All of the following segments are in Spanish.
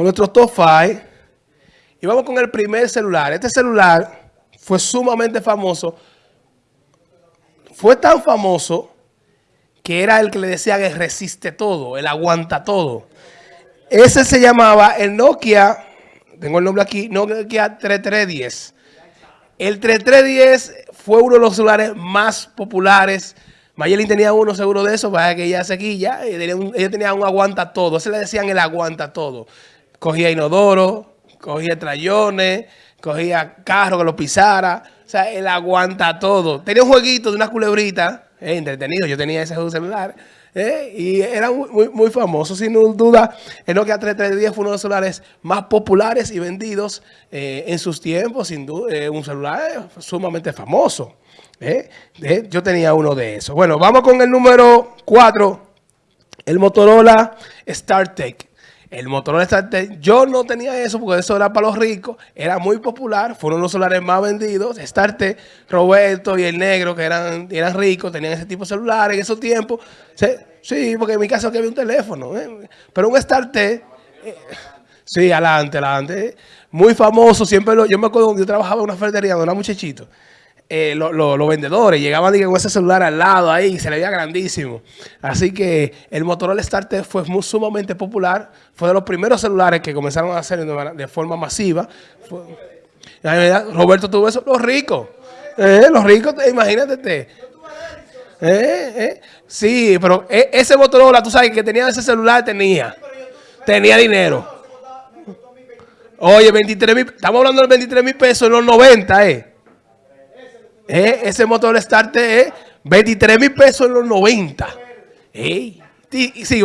con nuestro top 5 y vamos con el primer celular. Este celular fue sumamente famoso. Fue tan famoso que era el que le decían el resiste todo, el aguanta todo. Ese se llamaba el Nokia, tengo el nombre aquí, Nokia 3310. El 3310 fue uno de los celulares más populares. Mayelin tenía uno seguro de eso, para que ella seguía, ella tenía un aguanta todo, ese le decían el aguanta todo. Cogía inodoro, cogía trayones, cogía carro que lo pisara, o sea, él aguanta todo. Tenía un jueguito de una culebrita, eh, entretenido, yo tenía ese celular, eh, y era muy, muy, famoso, sin duda, el Nokia 3310 fue uno de los celulares más populares y vendidos eh, en sus tiempos, sin duda, un celular sumamente famoso. yo tenía uno de esos. Bueno, vamos con el número 4, el Motorola StarTech. El Motorola StarTech, yo no tenía eso porque eso era para los ricos, era muy popular, fueron los celulares más vendidos. StarTech, Roberto y el negro, que eran, eran ricos, tenían ese tipo de celulares en esos tiempos. Sí, porque en mi caso había un teléfono, ¿eh? pero un StarTech, eh, sí, adelante, adelante. Muy famoso, siempre lo, yo me acuerdo, yo trabajaba en una ferretería donde era muchachito. Eh, los vendedores llegaban con ese celular al lado ahí, se le veía grandísimo. Así que el Motorola StarTech fue muy, sumamente popular, fue de los primeros celulares que comenzaron a hacer de, forma masiva. Roberto tuvo eso, los ricos, eh, los ricos, imagínate. Eh, sí, pero ese Motorola, tú sabes que tenía ese celular, tenía, tenía dinero. Oye, 23 mil, estamos hablando de 23 mil pesos en los 90, eh. Eh, ese motor start es 23 mil pesos en los 90. Ey, sí,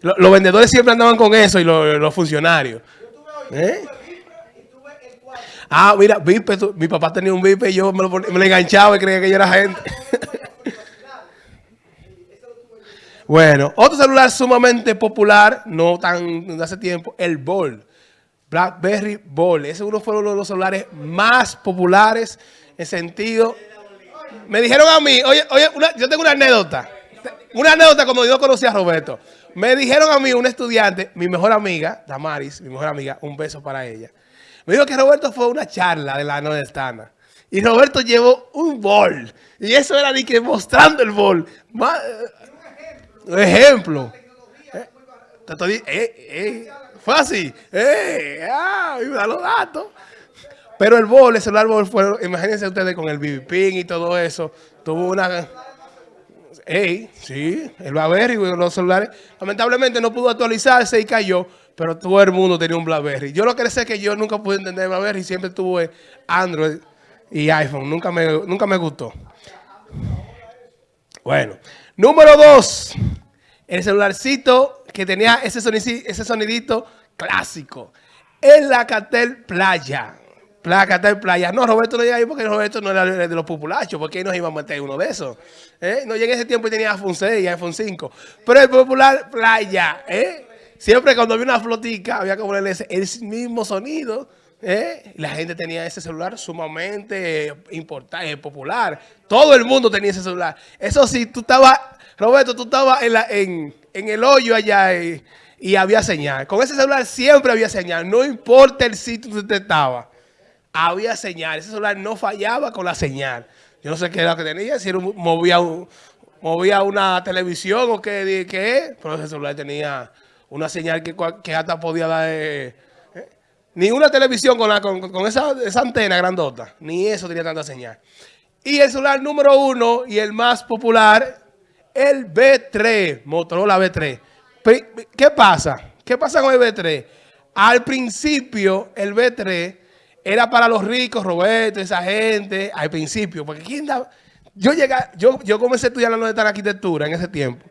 los, vendedores siempre andaban con eso y los, funcionarios. ¿Eh? Ah, mira, Vipe, mi papá tenía un Vipe y yo me lo, enganchaba y creía que yo era gente. bueno, otro celular sumamente popular, no tan de hace tiempo, el Ball. BlackBerry Ball. Ese uno fue uno de los celulares más populares en sentido... Me dijeron a mí, oye, oye, yo tengo una anécdota. Una anécdota como yo conocí a Roberto. Me dijeron a mí, un estudiante, mi mejor amiga, Damaris, mi mejor amiga, un beso para ella. Me dijo que Roberto fue a una charla de la nordestana. Y Roberto llevó un bol. Y eso era ni que mostrando el bol. ejemplo. Eh, eh, eh, fácil. Eh, ah, los datos. Pero el bol, el celular bol fue, imagínense ustedes con el BB y todo eso, tuvo una... Ey, sí, el BlackBerry, los celulares, lamentablemente no pudo actualizarse y cayó, pero todo el mundo tenía un BlackBerry. Yo lo que sé es que yo nunca pude entender BlackBerry, siempre tuve Android y iPhone, nunca me, nunca me gustó. Bueno, número dos, el celularcito que tenía ese sonidito, ese sonidito clásico, el Lacatel Playa. Placa, está en playa. No, Roberto no llega ahí porque Roberto no era de los populachos, porque ahí nos iba a meter uno de esos. ¿eh? No llegué ese tiempo y tenía iPhone 6 y iPhone 5. Pero el popular, playa. ¿eh? Siempre cuando había una flotica, había que ponerle el mismo sonido. ¿eh? La gente tenía ese celular sumamente importante, eh, popular. Todo el mundo tenía ese celular. Eso sí, tú estabas, Roberto, tú estabas en, en, en el hoyo allá y, y había señal. Con ese celular siempre había señal. No importa el sitio donde usted estaba había señal. Ese celular no fallaba con la señal. Yo no sé qué era que tenía, si era movía, movía una televisión o qué, qué, pero ese celular tenía una señal que, hasta podía dar... Eh, eh, ni una televisión con, con, esa, esa, antena grandota, ni eso tenía tanta señal. Y el celular número uno y el más popular, el B3, Motorola B3. ¿Qué pasa? ¿Qué pasa con el B3? Al principio, el B3 era para los ricos, Roberto, esa gente, al principio, porque ¿quién da? Yo, llegué, yo, yo comencé a estudiar la arquitectura en ese tiempo.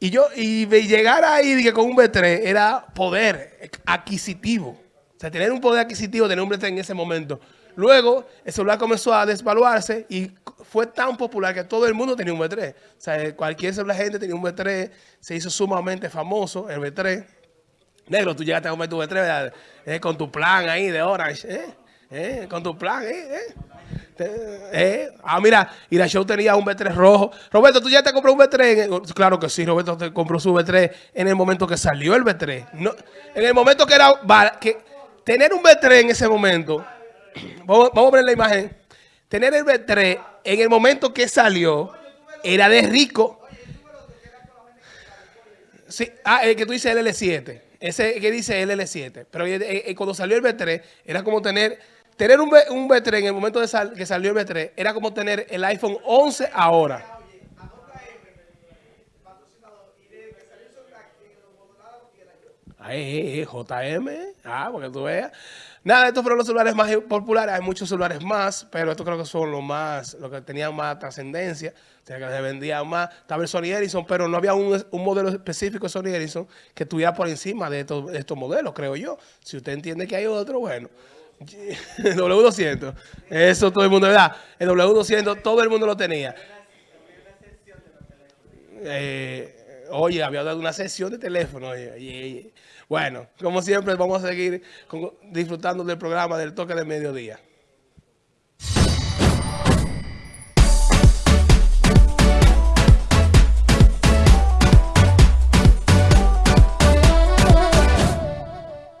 Y yo y llegar ahí que con un B3 era poder adquisitivo. O sea, tener un poder adquisitivo, tener un B3 en ese momento. Luego, el celular comenzó a desvaluarse y fue tan popular que todo el mundo tenía un B3. O sea, cualquier celular gente tenía un B3, se hizo sumamente famoso el B3. Negro, tú llegaste a comer tu B3 eh, con tu plan ahí de Orange, ¿eh? ¿Eh? Con tu plan, ¿eh? Eh, ah, mira, Show tenía un B3 rojo. Roberto, ¿tú ya te compró un B3? claro que sí, Roberto te compró su B3 en el momento que salió el B3. No, en el momento que era... Que, tener un B3 en ese momento... Vamos, vamos a ver la imagen. Tener el B3 en el momento que salió era de rico. Sí, ah, el que tú dices LL7. Ese que dice LL7. Pero eh, eh, cuando salió el B3 era como tener Tener un, B, un B3 en el momento de que salió el B3 era como tener el iPhone 11 ahora. Ay, JM, ah, porque tú veas. Nada, estos fueron los celulares más populares, hay muchos celulares más, pero estos creo que son los más, los que tenían más trascendencia, o sea, que se vendían más. Estaba el Sony Ericsson, pero no había un, modelo específico de Sony Ericsson que estuviera por encima de estos, estos modelos, creo yo. Si usted entiende que hay otro, bueno. El W200. Eso todo el mundo, ¿verdad? El W200 todo el mundo lo tenía. Eh, oye, había dado una sesión de teléfono. Bueno, como siempre, vamos a seguir disfrutando del programa del toque de mediodía.